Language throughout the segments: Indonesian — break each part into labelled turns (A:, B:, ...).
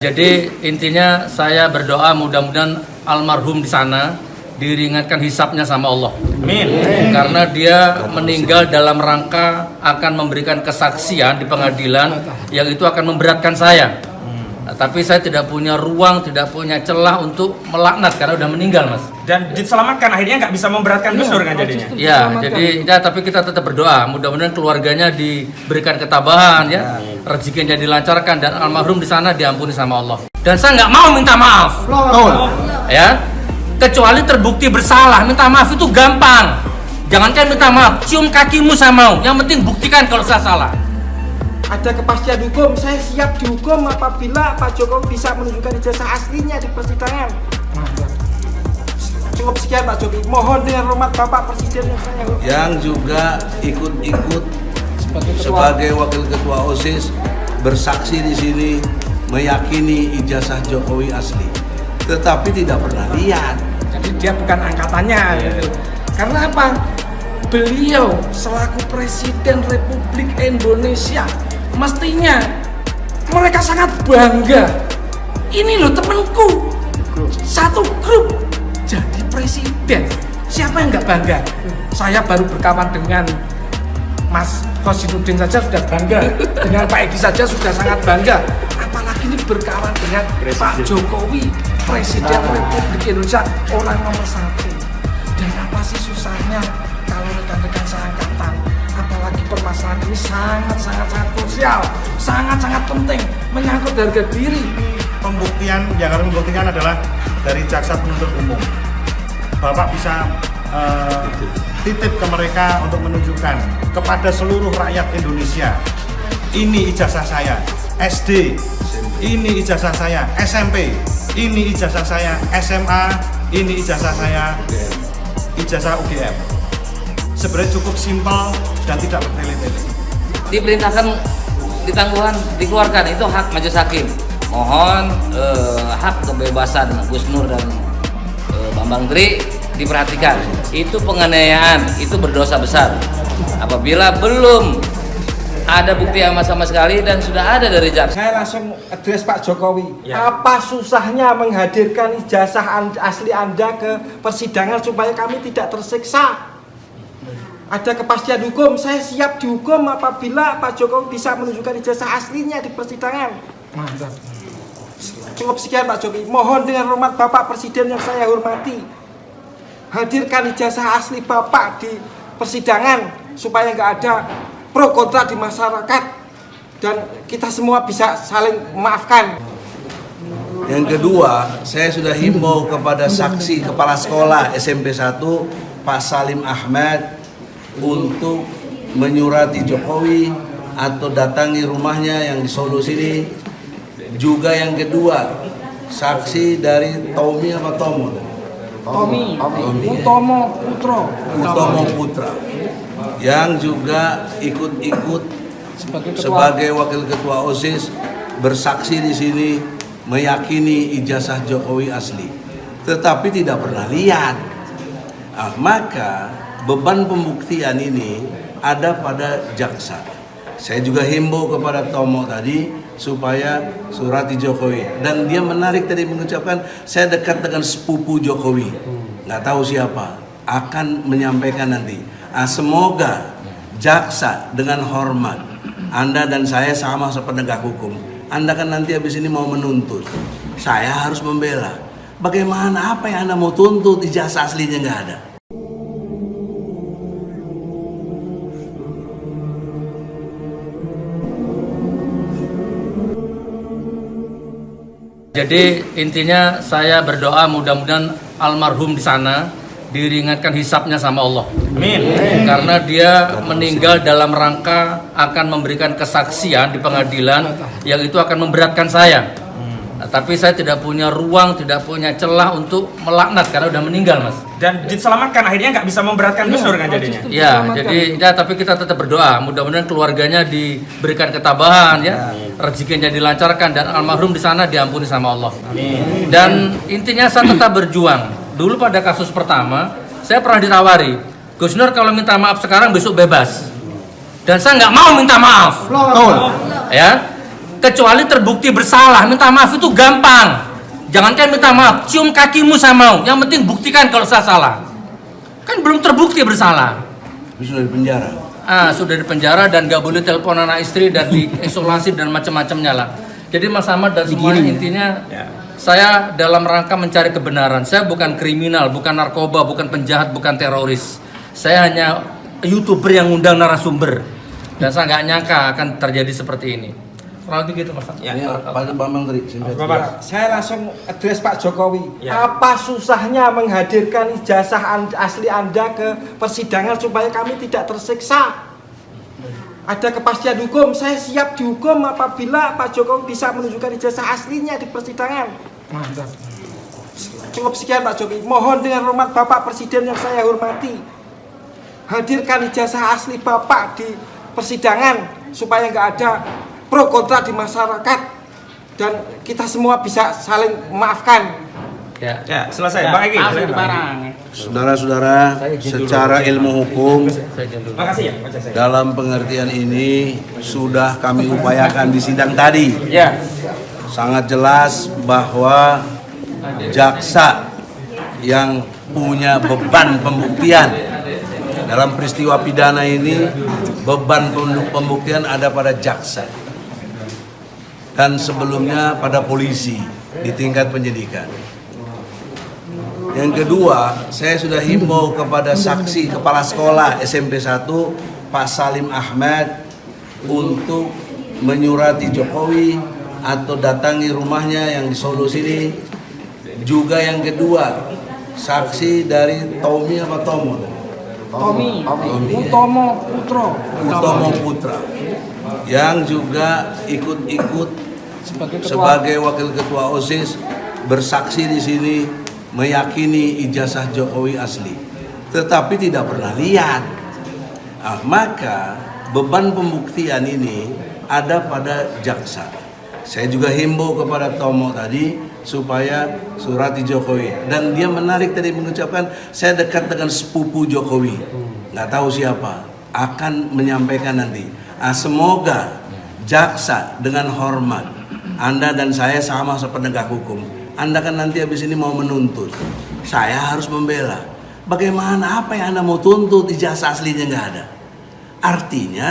A: Jadi intinya saya berdoa mudah-mudahan almarhum di sana diringankan hisapnya sama Allah.
B: Amin.
A: Karena dia meninggal dalam rangka akan memberikan kesaksian di pengadilan yang itu akan memberatkan saya. Nah, tapi saya tidak punya ruang, tidak punya celah untuk melaknat karena udah meninggal, Mas.
B: Dan diselamatkan akhirnya nggak bisa memberatkan Gus Dur kan jadinya.
A: Ya, jadi ya, tapi kita tetap berdoa. Mudah-mudahan keluarganya diberikan ketabahan ya, rezekinya dilancarkan dan almarhum di sana diampuni sama Allah. Dan saya nggak mau minta maaf, ya. Kecuali terbukti bersalah, minta maaf itu gampang. Jangankan minta maaf, cium kakimu saya mau. Yang penting buktikan kalau saya salah.
C: ada kepastian hukum, saya siap dihukum apabila Pak Jokowi bisa menunjukkan ijazah aslinya di persidangan. Cukup sekian Pak Jokowi. Mohon dengan hormat Bapak Presiden yang saya hormati.
D: yang juga ikut-ikut sebagai wakil ketua OSIS bersaksi di sini meyakini ijazah Jokowi asli, tetapi tidak pernah lihat.
E: Jadi dia bukan angkatannya gitu. Karena apa? Beliau selaku Presiden Republik Indonesia mestinya mereka sangat bangga. Ini loh temanku satu grup jadi presiden. Siapa yang nggak bangga? Saya baru berkawan dengan Mas Khosinuddin saja sudah bangga, dengan Pak Edi saja sudah sangat bangga. Apalagi ini berkawan dengan Pak Jokowi, Presiden Republik Indonesia, orang nomor satu. Dan apa sih susahnya kalau rekan-rekan seangkatan, apalagi permasalahan ini sangat-sangat-sangat krusial, sangat-sangat penting, menyangkut harga diri.
F: pembuktian yang harus membuktikan adalah dari jaksa penuntut umum. Bapak bisa eh, titip ke mereka untuk menunjukkan kepada seluruh rakyat Indonesia. Ini ijazah saya SD, ini ijazah saya SMP, ini ijazah saya SMA, ini ijazah saya ijazah UGM. Sebenarnya cukup simpel dan tidak bertele-tele.
G: diperintahkan ditangguhan dikeluarkan itu hak majelis hakim mohon eh, hak kebebasan Gus Nur dan Bambang Tri diperhatikan itu penganiayaan itu berdosa besar apabila belum ada bukti sama sama sekali dan sudah ada dari jaksa
C: Saya langsung address Pak Jokowi.
B: Ya.
C: Apa susahnya menghadirkan ijazah asli Anda ke persidangan supaya kami tidak tersiksa? Ada kepastian hukum, saya siap dihukum apabila Pak Jokowi bisa menunjukkan ijazah aslinya di persidangan.
E: Mantap.
C: Cukup sekian Pak Jokowi. Mohon dengan hormat Bapak Presiden yang saya hormati. Hadirkan ijazah asli Bapak di persidangan supaya nggak ada pro kontra di masyarakat dan kita semua bisa saling memaafkan.
D: Yang kedua, saya sudah himbau kepada saksi kepala sekolah SMP 1 Pak Salim Ahmad untuk menyurati Jokowi atau datangi rumahnya yang di Solo sini. Juga yang kedua, saksi dari Tommy apa Tomo?
E: Tommy,
D: Tommy.
E: Utomo Putro,
D: Utomo Putra yang juga ikut-ikut
E: sebagai ketua
D: sebagai wakil ketua OSIS bersaksi di sini meyakini ijazah Jokowi asli, tetapi tidak pernah lihat. Ah, maka beban pembuktian ini ada pada jaksa. Saya juga himbau kepada Tomo tadi supaya surati Jokowi. Dan dia menarik tadi mengucapkan saya dekat dengan sepupu Jokowi. Nggak tahu siapa. Akan menyampaikan nanti. Ah, semoga jaksa dengan hormat Anda dan saya sama sepenegak hukum Anda kan nanti habis ini mau menuntut. Saya harus membela. Bagaimana apa yang Anda mau tuntut? Ijazah aslinya nggak ada
A: Jadi intinya saya berdoa mudah-mudahan almarhum di sana diringankan hisapnya sama Allah.
B: Amin.
A: Karena dia meninggal dalam rangka akan memberikan kesaksian di pengadilan yang itu akan memberatkan saya. Tapi saya tidak punya ruang, tidak punya celah untuk melaknat karena udah meninggal, Mas.
B: Dan diselamatkan akhirnya nggak bisa memberatkan Gus Dur kan jadinya.
A: Ya, jadi ya tapi kita tetap berdoa. Mudah-mudahan keluarganya diberikan ketabahan ya, rezekinya dilancarkan dan almarhum di sana diampuni sama Allah. Dan intinya saya tetap berjuang. Dulu pada kasus pertama, saya pernah ditawari, Gus Nur kalau minta maaf sekarang besok bebas. Dan saya nggak mau minta maaf. Ya, kecuali terbukti bersalah. Minta maaf itu gampang. Jangankan minta maaf. Cium kakimu saya mau. Yang penting buktikan kalau saya salah. Kan belum terbukti bersalah.
D: Tapi sudah di penjara.
A: ah sudah di penjara dan gak boleh telepon anak istri dan diisolasi dan macam-macamnya lah. Jadi Mas Ahmad dan semuanya intinya saya dalam rangka mencari kebenaran. Saya bukan kriminal bukan narkoba bukan penjahat bukan teroris. Saya hanya youtuber yang ngundang narasumber. Dan saya nggak nyangka akan terjadi seperti ini kurang lebih gitu Mas.
D: Ini Pak Bambang Tri, singkat.
B: Bapak.
C: Saya langsung address Pak Jokowi.
B: Ya.
C: Apa susahnya menghadirkan ijazah asli Anda ke persidangan supaya kami tidak tersiksa? Ada kepastian hukum, saya siap dihukum apabila Pak Jokowi bisa menunjukkan ijazah aslinya di persidangan.
E: Mantap.
C: Cukup sekian Pak Jokowi. Mohon dengan hormat Bapak Presiden yang saya hormati. Hadirkan ijazah asli Bapak di persidangan supaya nggak ada pro kontra di masyarakat dan kita semua bisa saling memaafkan.
A: ya
B: Ya, selesai. Bang Egi.
D: Saudara-saudara, secara ilmu hukum.
B: Makasih ya,
D: dalam pengertian ini sudah kami upayakan di sidang tadi.
B: Ya.
D: Sangat jelas bahwa jaksa yang punya beban pembuktian dalam peristiwa pidana ini beban pembu- pembuktian ada pada jaksa dan sebelumnya pada polisi di tingkat penyidikan. Yang kedua, saya sudah himbau kepada saksi kepala sekolah SMP 1 Pak Salim Ahmad untuk menyurati Jokowi atau datangi rumahnya yang di Solo sini. Juga yang kedua, saksi dari Tommy apa Tomo?
E: Tommy,
D: Tommy.
E: Utomo Putro
D: Utomo Putra yang juga ikut-ikut
E: sebagai ketua
D: sebagai wakil ketua OSIS bersaksi di sini meyakini ijazah Jokowi asli. Tetapi tidak pernah lihat. Ah, maka beban pembuktian ini ada pada jaksa. Saya juga himbau kepada Tomo tadi supaya surati Jokowi. Dan dia menarik tadi mengucapkan saya dekat dengan sepupu Jokowi. Nggak tahu siapa. Akan menyampaikan nanti. Ah, semoga jaksa dengan hormat anda dan saya sama sepenegak hukum. Anda kan nanti habis ini mau menuntut. Saya harus membela. Bagaimana? Apa yang anda mau tuntut? Ijazah aslinya nggak ada. Artinya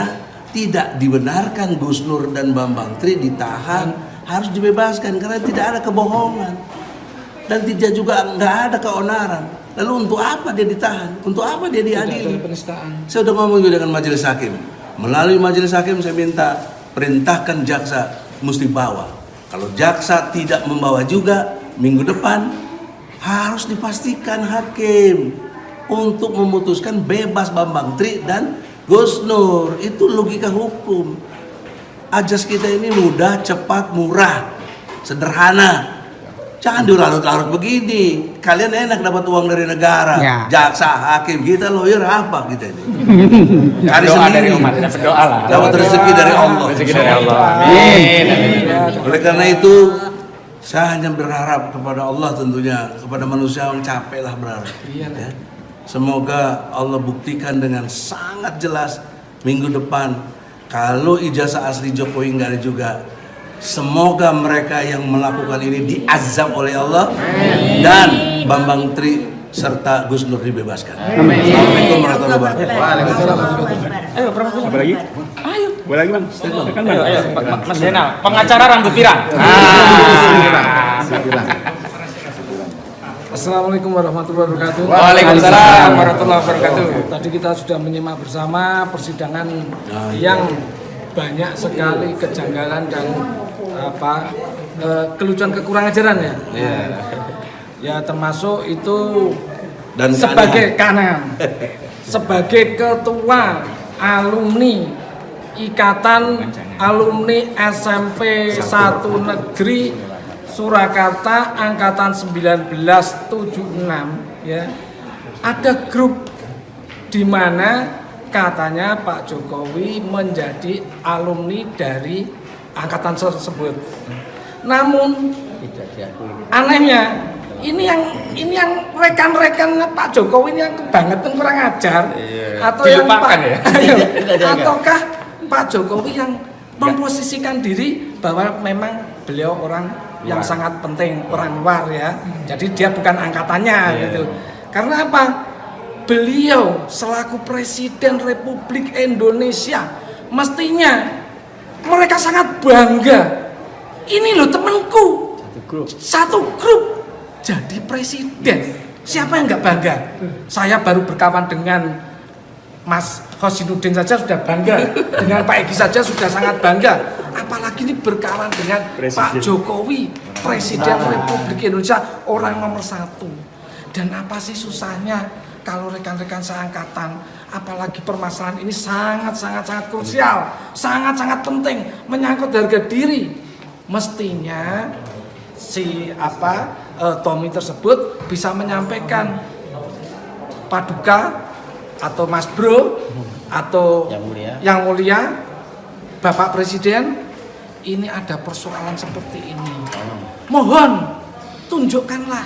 D: tidak dibenarkan Gus Nur dan Bambang Tri ditahan. Harus dibebaskan karena tidak ada kebohongan. Dan tidak juga nggak ada keonaran. Lalu untuk apa dia ditahan? Untuk apa dia diadili? saya udah ngomong juga dengan majelis hakim. Melalui majelis hakim saya minta perintahkan jaksa mesti bawa. Kalau jaksa tidak membawa juga minggu depan harus dipastikan hakim untuk memutuskan bebas Bambang Tri dan Gus Nur. Itu logika hukum. Ajas kita ini mudah, cepat, murah, sederhana. Jangan dilarut-larut begini. Kalian enak dapat uang dari negara.
H: Ya.
D: Jaksa, hakim, kita lawyer apa kita ini? Cari
B: Doa
D: sendiri.
B: dari umat, dapat doa lah.
D: Dapat rezeki dari Allah.
B: Rezeki dari Allah. Amin.
D: Oleh karena itu, saya hanya berharap kepada Allah tentunya, kepada manusia yang capek lah berharap. Ya. Semoga Allah buktikan dengan sangat jelas minggu depan kalau ijazah asli Jokowi nggak ada juga. Semoga mereka yang melakukan ini diazab oleh Allah dan Bambang Tri serta Gus Nur dibebaskan. Assalamualaikum warahmatullahi wabarakatuh.
B: Ayo, berapa Apa lagi? Ayo. Boleh lagi, Bang? Kan ayo, ayo, Mas Zainal, pengacara rambut pirang. Ah.
E: Assalamualaikum warahmatullahi wabarakatuh.
B: Waalaikumsalam warahmatullahi wabarakatuh.
E: Tadi kita sudah menyimak bersama persidangan yang banyak sekali kejanggalan dan apa eh, kelucuan kekurangan ajaran ya. Ya termasuk itu
D: Dan
E: sebagai kanan sebagai ketua alumni Ikatan Alumni SMP 1 Negeri Surakarta angkatan 1976 ya. Ada grup di mana katanya Pak Jokowi menjadi alumni dari angkatan tersebut. Namun anehnya ini yang ini yang rekan-rekan Pak Jokowi ini yang kebangetan kurang ajar. Atau yang Pak,
B: ya?
E: Ayo, ataukah Pak Jokowi yang memposisikan diri bahwa memang beliau orang yang sangat penting orang luar ya. Jadi dia bukan angkatannya gitu. Karena apa? Beliau selaku presiden Republik Indonesia mestinya mereka sangat bangga. Ini loh temenku satu grup. Jadi presiden. Siapa yang nggak bangga? Saya baru berkawan dengan Mas Hosinuddin saja sudah bangga. Dengan Pak Egi saja sudah sangat bangga. Apalagi ini berkawan dengan Pak Jokowi Presiden Republik Indonesia orang nomor satu. Dan apa sih susahnya kalau rekan-rekan seangkatan apalagi permasalahan ini sangat-sangat-sangat krusial. Sangat-sangat penting. Menyangkut harga diri. Mestinya si apa eh, Tommy tersebut bisa menyampaikan paduka atau Mas Bro atau
B: Yang mulia.
E: yang mulia Bapak Presiden ini ada persoalan seperti ini. Mohon tunjukkanlah.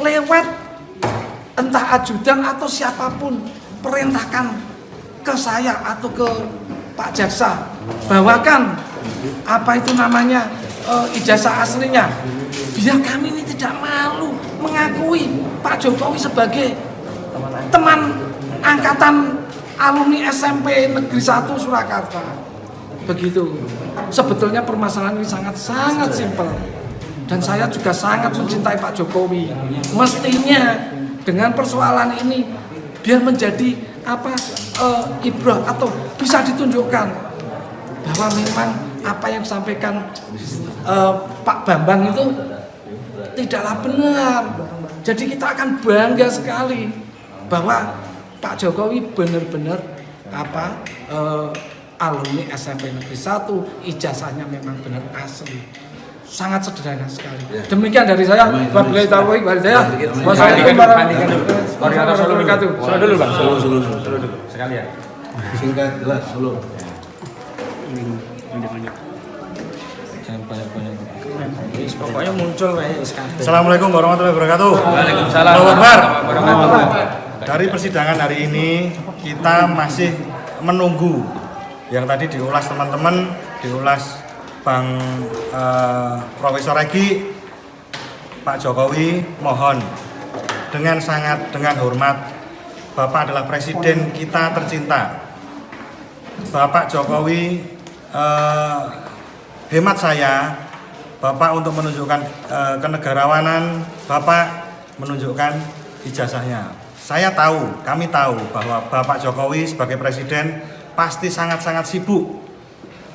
E: Lewat entah ajudan atau siapa pun perintahkan ke saya atau ke Pak Jaksa. Bawakan apa itu namanya eh, ijazah aslinya. Biar kami ini tidak malu mengakui Pak Jokowi sebagai teman angkatan alumni SMP Negeri 1 Surakarta. Begitu. Sebetulnya permasalahan ini sangat sangat simpel. Dan saya juga sangat mencintai Pak Jokowi. Mestinya dengan persoalan ini biar menjadi apa eh, ibrah atau bisa ditunjukkan bahwa memang apa yang disampaikan eh, Pak Bambang itu tidaklah benar. Jadi kita akan bangga sekali bahwa Pak Jokowi benar-benar apa eh, alumni SMP Negeri 1 ijazahnya memang benar asli sangat sederhana sekali demikian dari saya wabillahi taufiq wal hidayah wassalamualaikum warahmatullahi wabarakatuh
B: Solo dulu bang.
D: Solo, solo, solo.
B: Dulu. Sekalian.
D: Singkat, jelas, solo.
E: pokoknya muncul kayak
F: Assalamualaikum warahmatullahi wabarakatuh.
A: Waalaikumsalam warahmatullahi wabarakatuh.
F: Dari persidangan hari ini kita masih menunggu yang tadi diulas teman-teman, diulas Bang eh, Profesor Egi, Pak Jokowi, mohon dengan sangat dengan hormat, Bapak adalah presiden kita tercinta. Bapak Jokowi, eh, hemat saya, Bapak untuk menunjukkan eh, kenegarawanan, Bapak menunjukkan ijazahnya. Saya tahu, kami tahu bahwa Bapak Jokowi sebagai presiden pasti sangat-sangat sibuk.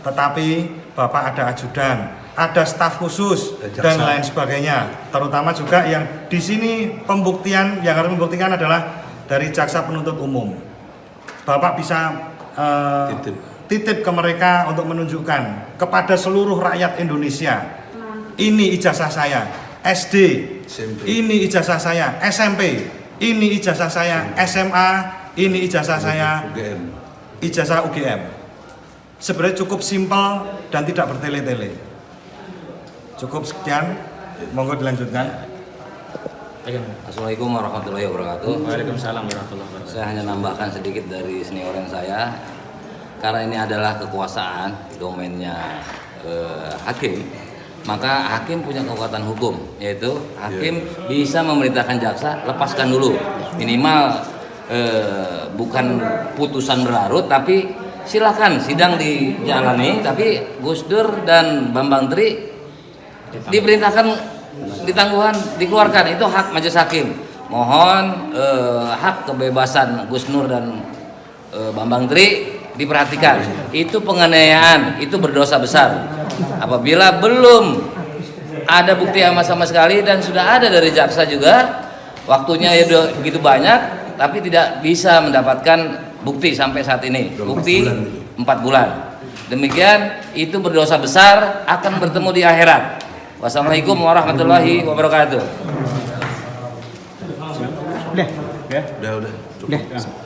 F: Tetapi Bapak ada ajudan, ada staf khusus
D: jaksa.
F: dan lain sebagainya. Terutama juga yang di sini pembuktian yang harus membuktikan adalah dari jaksa penuntut umum. Bapak bisa eh,
D: Titip.
F: titip ke mereka untuk menunjukkan kepada seluruh rakyat Indonesia. Ini ijazah saya SD,
D: SMP.
F: ini ijazah saya SMP, ini ijazah saya SMA, ini ijazah saya
D: UGM.
F: ijazah UGM. Sebenarnya cukup simpel dan tidak bertele-tele. Cukup sekian, monggo dilanjutkan.
G: Assalamualaikum warahmatullahi wabarakatuh.
B: Waalaikumsalam warahmatullahi wabarakatuh.
G: Saya hanya nambahkan sedikit dari senioran saya karena ini adalah kekuasaan domainnya eh, hakim maka hakim punya kekuatan hukum yaitu hakim bisa memerintahkan jaksa lepaskan dulu minimal eh, bukan putusan berlarut tapi silakan sidang dijalani tapi Gus Dur dan Bambang Tri diperintahkan ditangguhan dikeluarkan. Itu hak majelis hakim. Mohon eh, hak kebebasan Gus Nur dan eh, Bambang Tri diperhatikan. Itu penganiayaan itu berdosa besar. Apabila belum ada bukti yang sama sekali dan sudah ada dari jaksa juga waktunya ya begitu banyak tapi tidak bisa mendapatkan bukti sampai saat ini
D: Udah empat
G: bukti
D: bulan
G: empat bulan demikian itu berdosa besar akan bertemu di akhirat wassalamualaikum warahmatullahi wabarakatuh
B: Udah, ya.
D: Udah, udah. Cukup.
B: Udah.